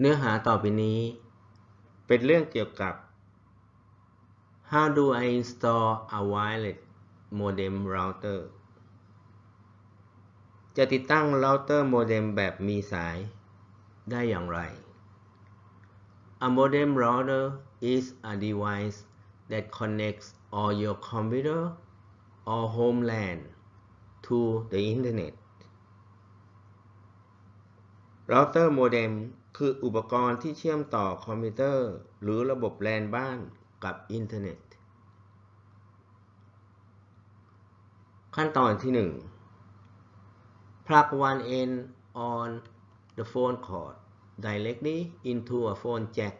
เนื้อหาต่อไปนี้ เป็นเรื่องเกี่ยวกับ How do I install a wireless modem router จะติดตั้งเราเตอร์โมเด็มแบบมีสายได้อย่างไร A modem router is a device that connects all your computer or home LAN to the internet เร คืออุปกรณ์ที่เชื่อมต่อคอมพิวเตอร์ หรือระบบแลนบ้านกับอินเทอร์เน็ต ขั้นตอนที่ 1 plug one end on the phone cord directly into a phone jack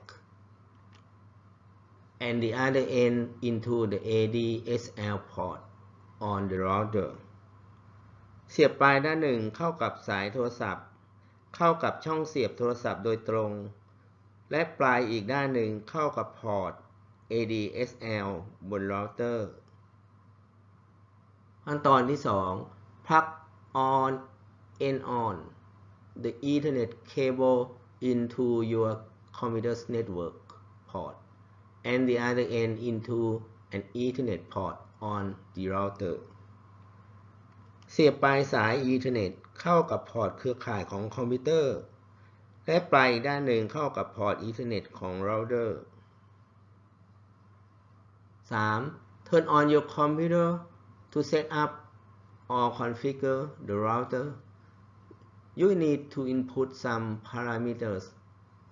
and the other end into the ADSL port on the router เสียบปลายด้านหนึ่งเข้ากับสายโทรศัพท์ เข้ากับช่องเสียบโทรศัพท์โดยตรง และปลายอีกด้านหนึ่งเข้ากับพอร์ต ADSL บนเราเตอร์ ขั้นตอนที่ 2 plug on end on the Ethernet cable into your computer's network port and the other end into an Ethernet port on the router เสียบปลายสาย Ethernet เข้ากับพอร์ตเครือข่ายของคอมพิวเตอร์ และปลายด้านหนึ่งเข้ากับพอร์ต Ethernet ของ router 3. Turn on your computer to set up or configure the router. You need to input some parameters,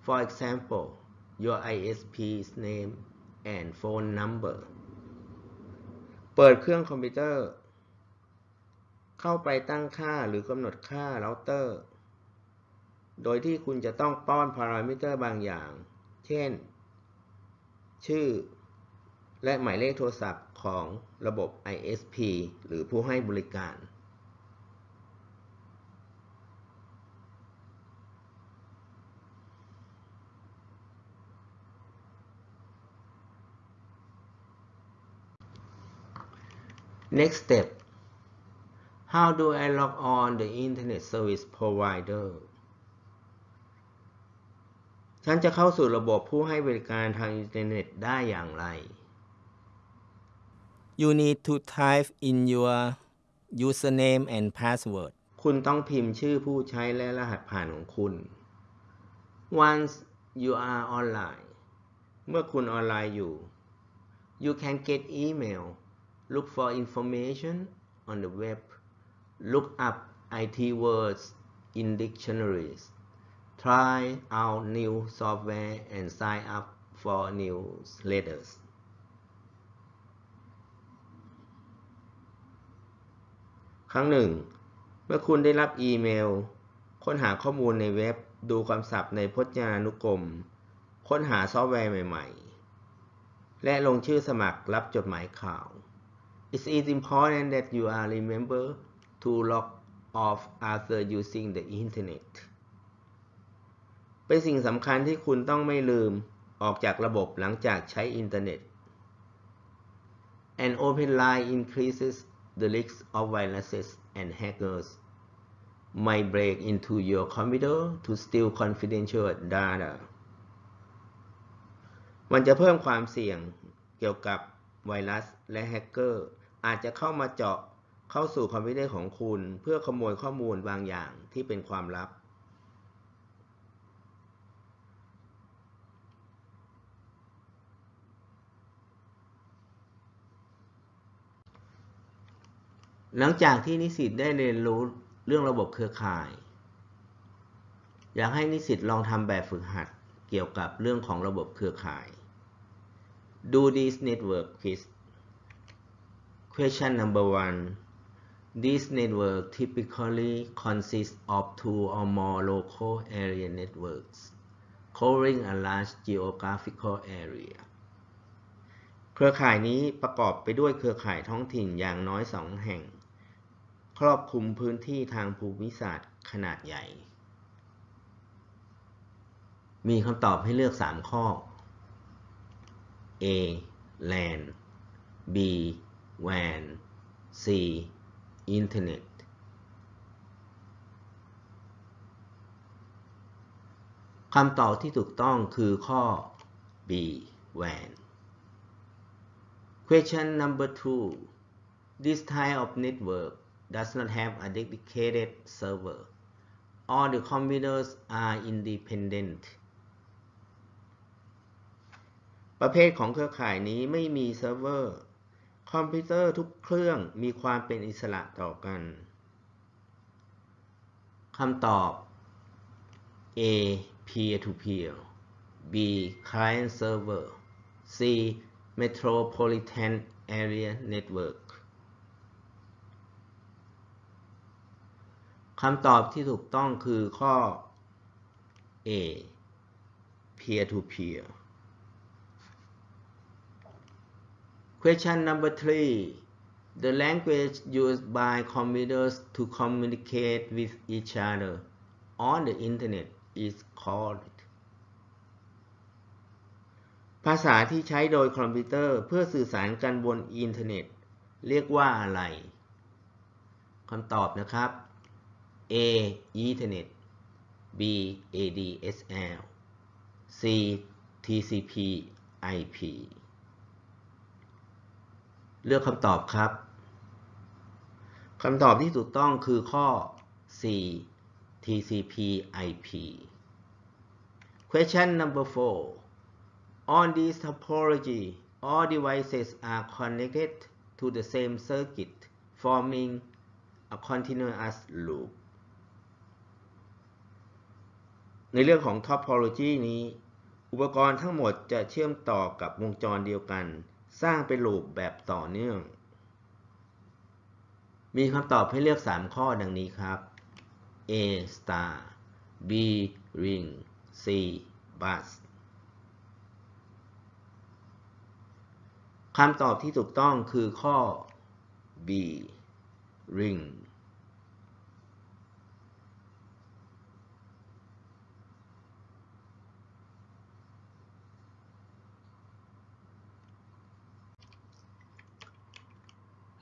for example, your ISP's name and phone number. เปิดเครื่องคอมพิวเตอร์ เข้าไปตั้งค่าหรือกำหนดค่าเราเตอร์โดยที่คุณจะต้องป้อนพารามิเตอร์บางอย่าง เช่น ชื่อ และหมายเลขโทรศัพท์ของระบบ ISP หรือผู้ให้บริการ Next step How do I log on the Internet Service Provider ฉันจะเข้าสู่ระบบผู้ให้บริการทางอินเทอร์เน็ตได้อย่างไร You need to type in your username and password. คุณต้องพิมพ์ชื่อผู้ใช้และรหัสผ่านของคุณ Once you are online เมื่อคุณออนไลน์อยู่ you can get email look for information on the web look up IT words in dictionaries try out new software and sign up for newsletters ครั้งหนึ่ง เมื่อคุณได้รับอีเมล ค้นหาข้อมูลในเว็บ ดูคำศัพท์ในพจนานุกรม ค้นหาซอฟต์แวร์ใหม่ ๆ และลงชื่อสมัครรับจดหมายข่าว It is important that you are remember to log off after using the internet เป็นสิ่งสำคัญที่คุณต้องไม่ลืมออกจากระบบหลังจากใช้อินเทอร์เน็ต An open line increases the risk of viruses and hackers might break into your computer to steal confidential data มันจะเพิ่มความเสี่ยงเกี่ยวกับไวรัสและแฮกเกอร์อาจจะเข้ามาเจาะ เข้าสู่คอมพิวเตอร์ของคุณ เพื่อขโมยข้อมูลบางอย่างที่เป็นความลับ หลังจากที่นิสิตได้เรียนรู้เรื่องระบบเครือข่าย อยากให้นิสิตลองทำแบบฝึกหัดเกี่ยวกับเรื่องของระบบเครือข่าย Do this network quiz Question number one This network typically consists of two or more local area networks covering a large geographical area เครือข่ายนี้ประกอบไปด้วยเครือข่ายท้องถิ่นอย่างน้อยสองแห่ง ครอบคลุมพื้นที่ทางภูมิศาสตร์ขนาดใหญ่ มีคำตอบให้เลือก 3 ข้อ A LAN B WAN C Internet คำตอบที่ถูกต้องคือข้อ B then question number two this type of network does not have a dedicated server all the computers are independent ประเภทของเครือข่ายนี้ไม่มีเซิร์ฟเวอร์ คอมพิวเตอร์ทุกเครื่องมีความเป็นอิสระต่อกันคำตอบ A peer to peer B client server C metropolitan area network คำตอบที่ถูกต้องคือข้อ A peer to peer Question number three The language used by computers to communicate with each other on the internet is called ภาษาที่ใช้โดยคอมพิวเตอร์เพื่อสื่อสารกันบนอินเทอร์เน็ต เรียกว่าอะไรคำตอบนะครับ A Ethernet B ADSL C TCP IP เลือกคำตอบครับคำตอบที่ถูกต้องคือข้อ C TCP IP Question number 4 On this topology all devices are connected to the same circuit forming a continuous loop ในเรื่องของ topology นี้ อุปกรณ์ทั้งหมดจะเชื่อมต่อกับวงจรเดียวกัน สร้างเป็นลูปแบบต่อเนื่อง มีคำตอบให้เลือก 3 ข้อดังนี้ครับ A star B ring C bus คำตอบที่ถูกต้องคือข้อ B ring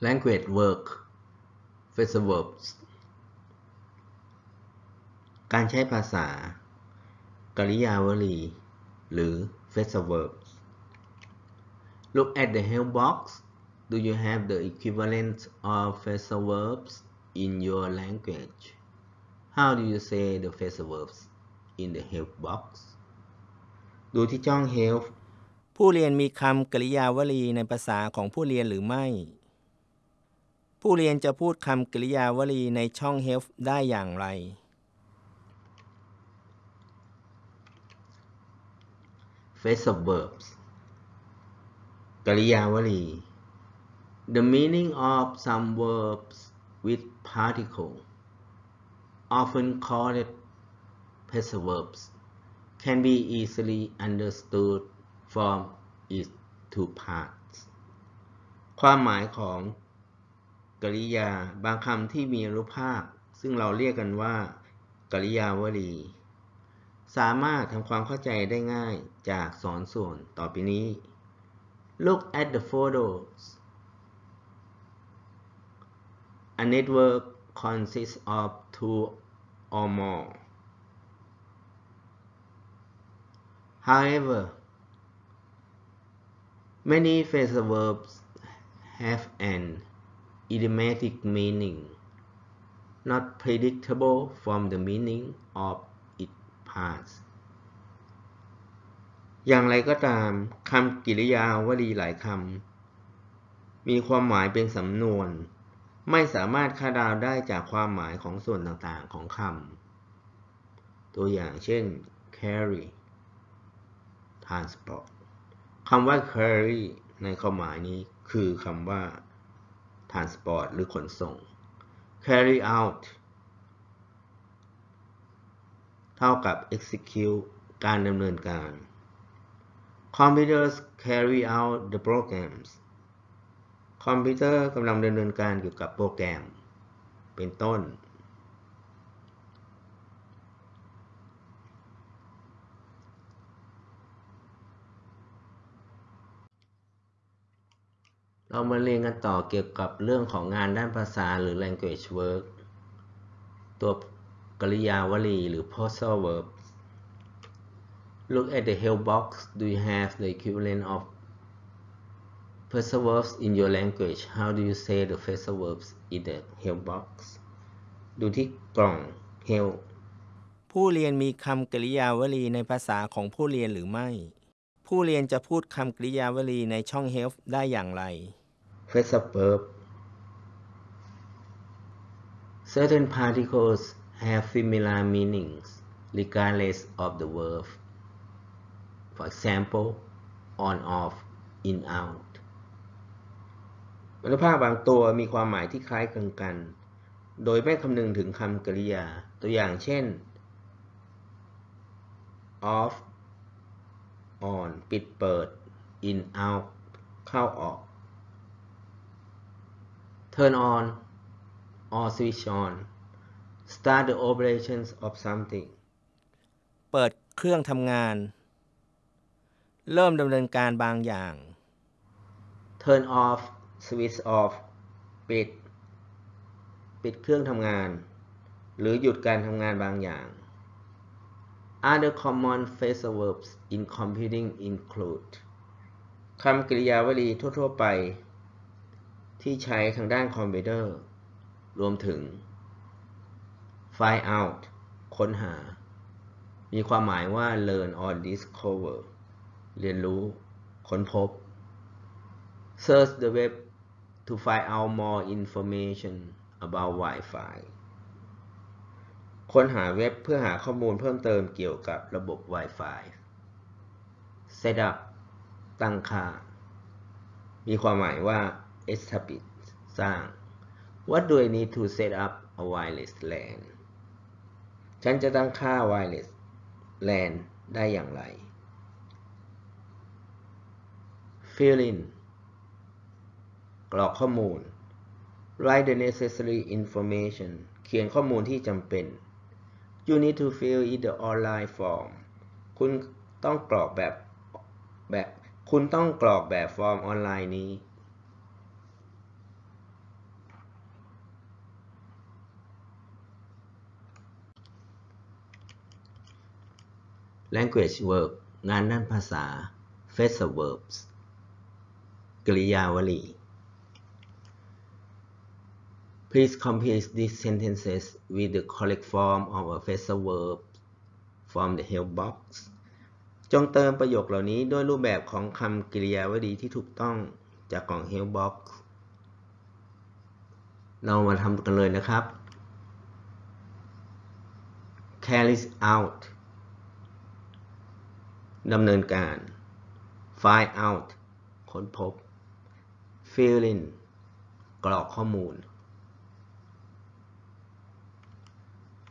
language work phrasal verbs การใช้ภาษา กริยาวลี หรือ phrasal verbs Look at the help box Do you have the equivalent of phrasal verbs in your language How do you say the phrasal verbs in the help box ดูที่ช่อง help ผู้เรียนมีคำกริยาวลีในภาษาของผู้เรียนหรือไม่ ผู้เรียนจะพูดคำกริยาวลีในช่อง help ได้อย่างไร phrasal verbs กริยาวลี The meaning of some verbs with particle often called phrasal verbs can be easily understood from its two parts ความหมายของ กริยา บางคำที่มีอนุภาค ซึ่งเราเรียกกันว่า กริยาวลี สามารถทำความเข้าใจได้ง่ายจากสอนส่วนต่อไปนี้ Look at the photos A network consists of two or more However many phrasal verbs have an idiomatic meaning not predictable from the meaning of its parts อย่างไรก็ตามคำกริยาวลีหลายคำมีความหมายเป็นสำนวน ไม่สามารถคาดเดาได้จากความหมายของส่วนต่างๆของคำตัวอย่างเช่น carry transport คำว่า carry ในความหมายนี้คือคำว่า transport หรือขนส่ง carry out เท่ากับ execute การดำเนินการ computers carry out the programs คอมพิวเตอร์กำลังดำเนินการเกี่ยวกับโปรแกรม เป็นต้น เรามาเรียนกันต่อเกี่ยวกับเรื่องของงานด้านภาษาหรือ language work ตัวกริยาวลีหรือ postal verb Look at the help box. Do you have the equivalent of phrasal verbs in your language? How do you say the phrasal verbs in the help box? ดูที่กล่อง help ผู้เรียนมีคำกริยาวลีในภาษาของผู้เรียนหรือไม่ ผู้เรียนจะพูดคำกริยาวลีในช่อง Help ได้อย่างไร phrasal verb. Certain particles have similar meanings regardless of the verb. For example, on, off, in, out. วรรณภาพบางตัวมีความหมายที่คล้ายคลึงกัน โดยไม่คำนึงถึงคำกริยา ตัวอย่างเช่น off on ปิดเปิด in out เข้าออก turn on or switch on start the operations of something เปิดเครื่องทำงาน เริ่มดำเนินการบางอย่าง turn off switch off ปิด ปิดเครื่องทำงาน หรือหยุดการทำงานบางอย่าง Other common phrasal verbs in computing include คำกริยาวลีทั่ว ๆ ไป ที่ใช้ทางด้านคอมพิวเตอร์ รวมถึง find out ค้นหา มีความหมายว่า learn or discover เรียนรู้ ค้นพบ search the web to find out more information about Wi-Fi ค้นหาเว็บเพื่อหาข้อมูลเพิ่มเติมเกี่ยวกับระบบ Wi-Fi set up ตั้งค่า มีความหมายว่า establish สร้าง What do I need to set up a wireless LAN ฉันจะตั้งค่า wireless LAN ได้อย่างไร fill in กรอกข้อมูล write the necessary information เขียนข้อมูลที่จำเป็น you need to fill in the online form คุณต้องกรอกแบบแบบ คุณต้องกรอกแบบฟอร์มออนไลน์นี้ language verb งานด้านภาษา phrasal verbs กริยาวลี Please complete these sentences with the correct form of a phrasal verb from the help box จงเติมประโยคเหล่านี้ด้วยรูปแบบของคำกริยาวลีที่ถูกต้องจากกล่อง help box เรามาทำกันเลยนะครับ carries out ดำเนินการ find out ค้นพบ fill in กรอกข้อมูล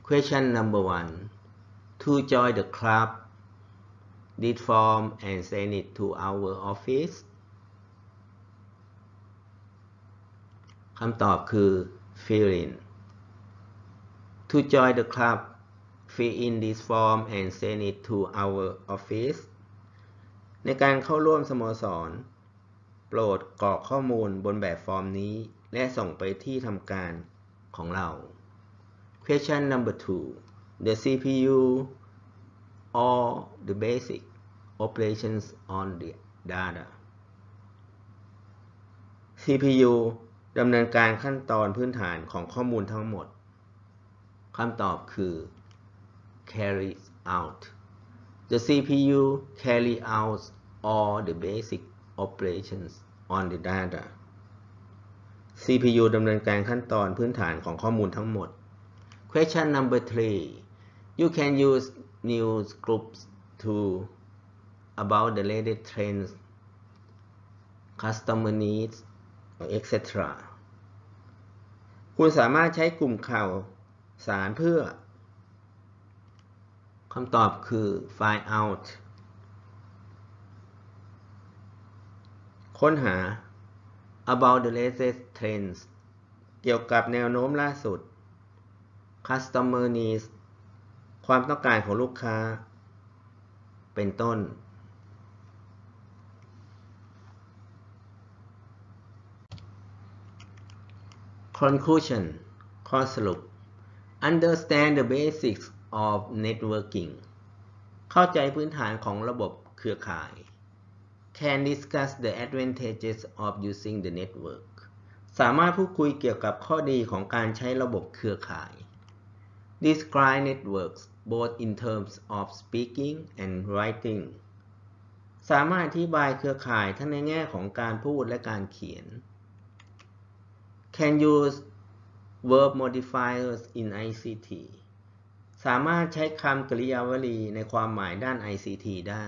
question number one to join the club did form and send it to our office คำตอบคือ fill in to join the club fill in this form and send it to our office ในการเข้าร่วมสโมสร โปรดกรอกข้อมูลบนแบบฟอร์มนี้ และส่งไปที่ทำการของเรา Question number two the CPU or the basic operations on the data CPU ดำเนินการขั้นตอนพื้นฐานของข้อมูลทั้งหมด คำตอบคือ carries out the CPU carry out all the basic operations on the data CPU ดำเนินการขั้นตอนพื้นฐานของข้อมูลทั้งหมด Question number three you can use news groups to about the latest trends customer needs etc คุณสามารถใช้กลุ่มข่าวสารเพื่อคำตอบคือ find out ค้นหา about the latest trends เกี่ยวกับแนวโน้มล่าสุด customer needs ความต้องการของลูกค้า เป็นต้น conclusion ข้อสรุป understand the basics of networking เข้าใจพื้นฐานของระบบเครือข่าย can discuss the advantages of using the network สามารถพูดคุยเกี่ยวกับข้อดีของการใช้ระบบเครือข่าย describe networks both in terms of speaking and writing สามารถอธิบายเครือข่ายทั้งในแง่ของการพูดและการเขียน can use verb modifiers in ICT สามารถใช้คำกริยาวลีในความหมายด้าน ICT ได้